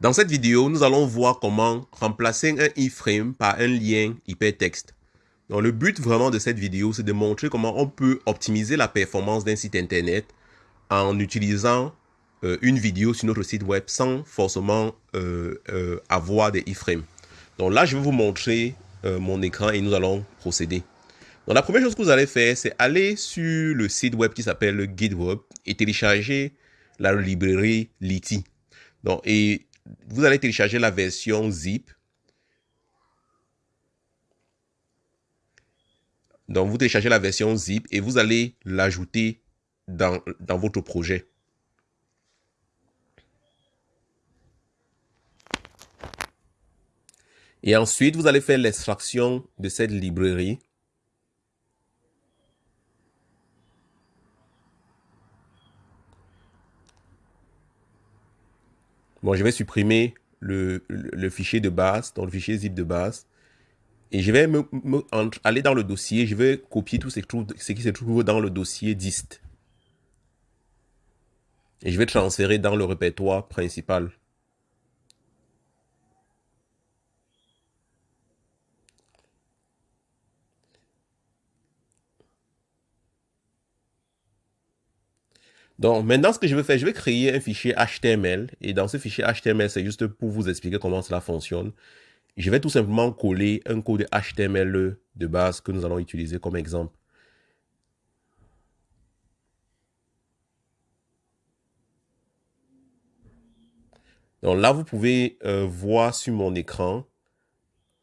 Dans cette vidéo, nous allons voir comment remplacer un iframe par un lien hypertexte. Donc, le but vraiment de cette vidéo, c'est de montrer comment on peut optimiser la performance d'un site internet en utilisant euh, une vidéo sur notre site web sans forcément euh, euh, avoir des iframes. Donc là, je vais vous montrer mon écran et nous allons procéder. Donc la première chose que vous allez faire, c'est aller sur le site web qui s'appelle GitHub et télécharger la librairie Liti. Donc, et vous allez télécharger la version zip. Donc, vous téléchargez la version zip et vous allez l'ajouter dans, votre projet. Et ensuite, vous allez faire l'extraction de cette librairie. Bon, je vais supprimer le, fichier de base, dans le fichier zip de base. Et je vais aller dans le dossier, je vais copier tout ce, ce qui se trouve dans le dossier dist. Et je vais transférer dans le répertoire principal. Donc maintenant, ce que je vais faire, je vais créer un fichier HTML. Et dans ce fichier HTML, c'est juste pour vous expliquer comment cela fonctionne. Je vais tout simplement coller un code HTML de base que nous allons utiliser comme exemple. Donc là, vous pouvez euh, voir sur mon écran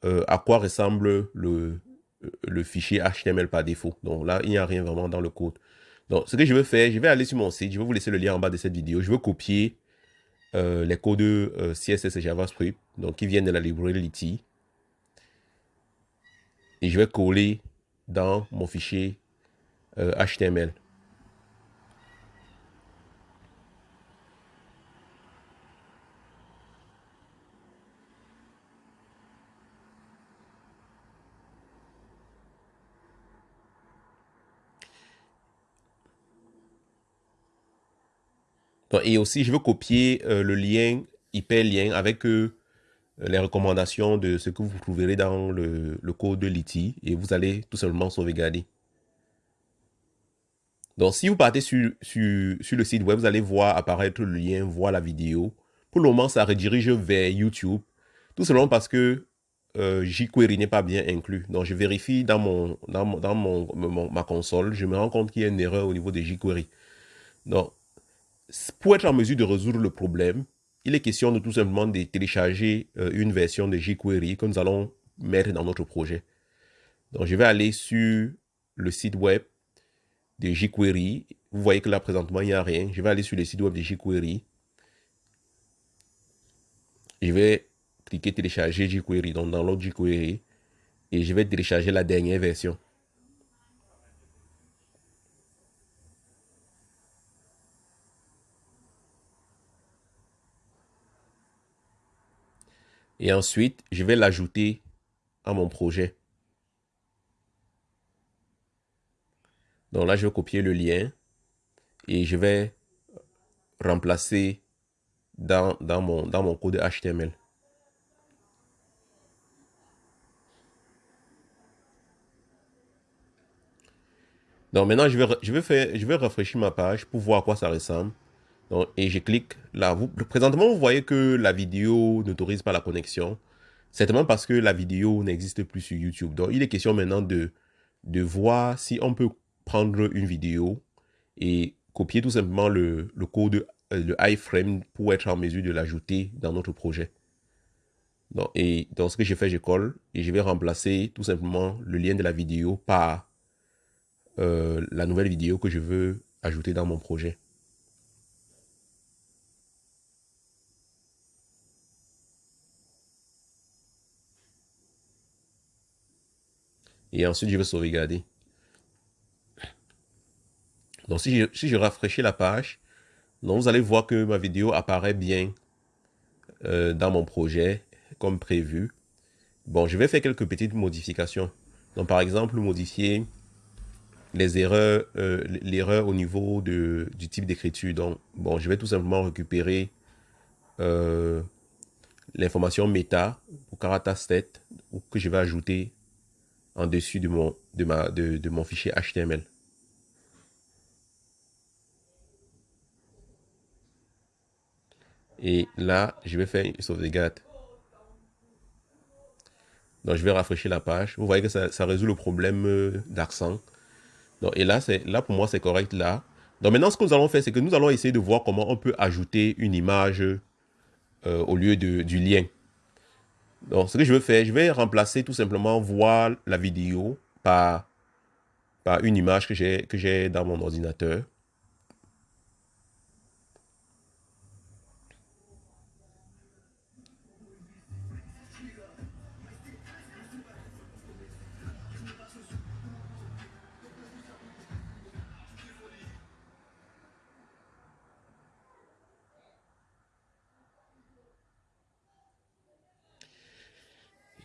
euh, à quoi ressemble le, le fichier HTML par défaut. Donc là, il n'y a rien vraiment dans le code. Donc, ce que je vais faire, je vais aller sur mon site, je vais vous laisser le lien en bas de cette vidéo. Je vais copier euh, les codes euh, CSS et JavaScript, donc qui viennent de la librairie Liti. Et je vais coller dans mon fichier HTML. Et aussi, je veux copier euh, le lien, hyperlien, avec euh, les recommandations de ce que vous trouverez dans le, code de Liti. Et vous allez tout simplement sauvegarder. Donc, si vous partez sur, sur, le site web, vous allez voir apparaître le lien, voir la vidéo. Pour le moment, ça redirige vers YouTube. Tout simplement parce que euh, jQuery n'est pas bien inclus. Donc, je vérifie dans, mon, dans, dans mon, ma console. Je me rends compte qu'il y a une erreur au niveau de jQuery. Donc, pour être en mesure de résoudre le problème, il est question de tout simplement de télécharger euh, une version de jQuery que nous allons mettre dans notre projet. Donc, je vais aller sur le site web de jQuery. Vous voyez que là, présentement, il n'y a rien. Je vais aller sur le site web de jQuery. Je vais cliquer télécharger jQuery, donc dans l'autre jQuery. Et je vais télécharger la dernière version. Et ensuite, je vais l'ajouter à mon projet. Donc là, je vais copier le lien et je vais remplacer dans, dans, mon, dans mon code HTML. Donc maintenant, je vais, je, vais faire, je vais rafraîchir ma page pour voir à quoi ça ressemble et je clique là. Présentement, vous voyez que la vidéo n'autorise pas la connexion. Certainement parce que la vidéo n'existe plus sur YouTube. Donc, il est question maintenant de, de voir si on peut prendre une vidéo et copier tout simplement le, le code, euh, le iframe pour être en mesure de l'ajouter dans notre projet. Donc, et dans ce que j'ai fait, je colle et je vais remplacer tout simplement le lien de la vidéo par euh, la nouvelle vidéo que je veux ajouter dans mon projet. Et ensuite, je vais sauvegarder. Donc, si je, rafraîchis la page, donc vous allez voir que ma vidéo apparaît bien euh, dans mon projet, comme prévu. Bon, je vais faire quelques petites modifications. Donc, par exemple, modifier les erreurs, euh, l'erreur au niveau de, du type d'écriture. Donc, bon, je vais tout simplement récupérer euh, l'information méta pour Karata 7 que je vais ajouter en dessus de mon, de ma, de, de mon fichier HTML. Et là, je vais faire une sauvegarde. Donc, je vais rafraîchir la page. Vous voyez que ça, ça résout le problème euh, d'accent. Et là, là, pour moi, c'est correct là. Donc, maintenant, ce que nous allons faire, c'est que nous allons essayer de voir comment on peut ajouter une image euh, au lieu de, du lien. Donc, ce que je veux faire, je vais remplacer tout simplement voir la vidéo par, par une image que j'ai dans mon ordinateur.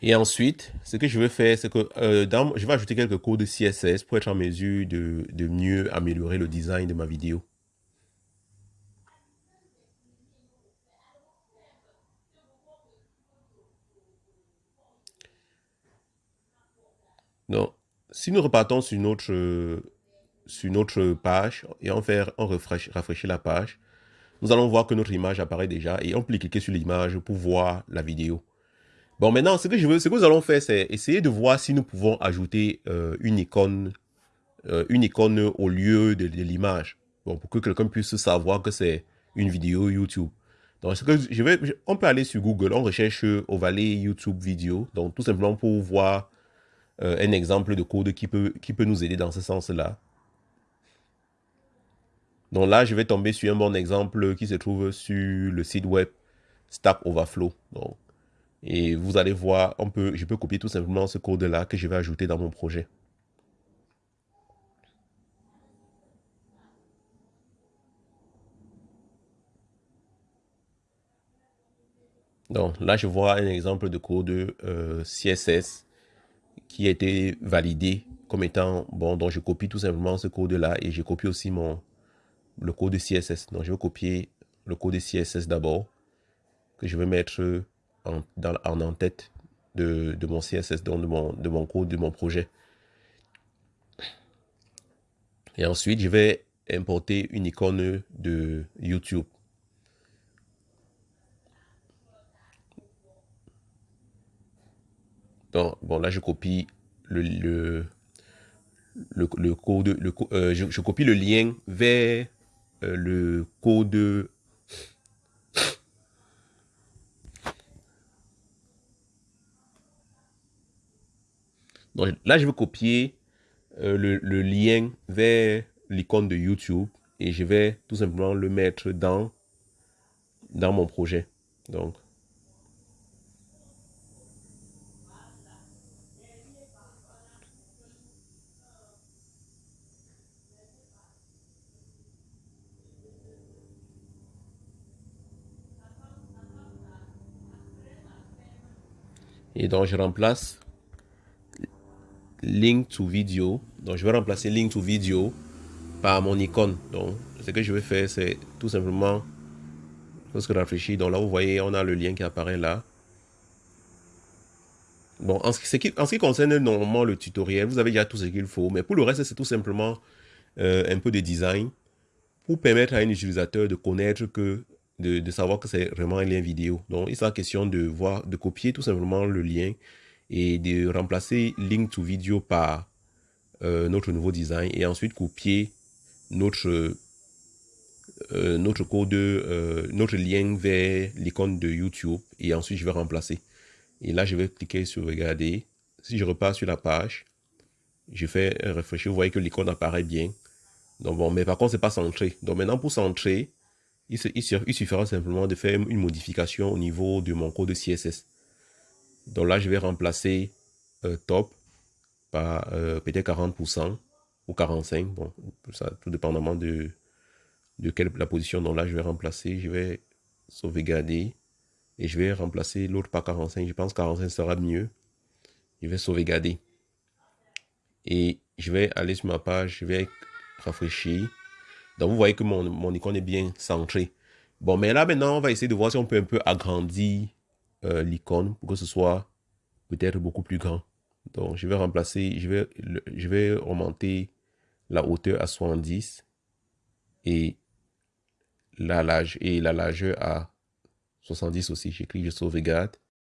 Et ensuite, ce que je vais faire, c'est que euh, je vais ajouter quelques codes CSS pour être en mesure de, de mieux améliorer le design de ma vidéo. Donc, si nous repartons sur notre, sur notre page et on fait on rafraîchit la page, nous allons voir que notre image apparaît déjà et on peut cliquer sur l'image pour voir la vidéo. Bon, maintenant, ce que je veux, ce que nous allons faire, c'est essayer de voir si nous pouvons ajouter euh, une icône, euh, une icône au lieu de, l'image. Bon, pour que quelqu'un puisse savoir que c'est une vidéo YouTube. Donc, ce que je vais, on peut aller sur Google, on recherche Ovalet YouTube vidéo. Donc, tout simplement pour voir euh, un exemple de code qui peut, qui peut nous aider dans ce sens-là. Donc là, je vais tomber sur un bon exemple qui se trouve sur le site web Stack Overflow. Et vous allez voir, on peut, je peux copier tout simplement ce code-là que je vais ajouter dans mon projet. Donc là, je vois un exemple de code euh, CSS qui a été validé comme étant bon. Donc je copie tout simplement ce code-là et je copie aussi mon le code CSS. Donc je vais copier le code CSS d'abord que je vais mettre en, en, tête de, mon CSS, donc de mon, de mon code, de mon projet. Et ensuite, je vais importer une icône de YouTube. Donc, bon, là, je copie le, le, le, code, le, euh, je, copie le lien vers euh, le code Là, je vais copier euh, le, lien vers l'icône de YouTube et je vais tout simplement le mettre dans, dans mon projet. Donc, Et donc, je remplace link to video. Donc, je vais remplacer link to video par mon icône. Donc, ce que je vais faire, c'est tout simplement, lorsque je réfléchis, donc là, vous voyez, on a le lien qui apparaît là. Bon, en ce, qui, en ce qui concerne normalement le tutoriel, vous avez déjà tout ce qu'il faut. Mais pour le reste, c'est tout simplement euh, un peu de design pour permettre à un utilisateur de connaître que, de, de savoir que c'est vraiment un lien vidéo. Donc, il sera question de voir, de copier tout simplement le lien et de remplacer link to video par euh, notre nouveau design et ensuite copier notre euh, notre code, euh, notre lien vers l'icône de YouTube et ensuite je vais remplacer. Et là, je vais cliquer sur regarder. Si je repars sur la page, je fais refresh. Vous voyez que l'icône apparaît bien. Donc bon, mais par contre, c'est pas centré. Donc maintenant, pour centrer, il, suffira simplement de faire une modification au niveau de mon code CSS. Donc là, je vais remplacer euh, top par euh, peut-être 40% ou 45%. Bon, ça tout dépendamment de, quelle la position. Donc là, je vais remplacer, je vais sauvegarder et je vais remplacer l'autre par 45. Je pense que 45 sera mieux. Je vais sauvegarder. Et je vais aller sur ma page, je vais rafraîchir. Donc vous voyez que mon, mon icône est bien centré. Bon, mais là maintenant, on va essayer de voir si on peut un peu agrandir euh, l'icône pour que ce soit peut-être beaucoup plus grand. Donc, je vais remplacer, je vais, je vais remonter la hauteur à 70 et la, large, et la largeur à 70 aussi. Clique, je sauvegarde.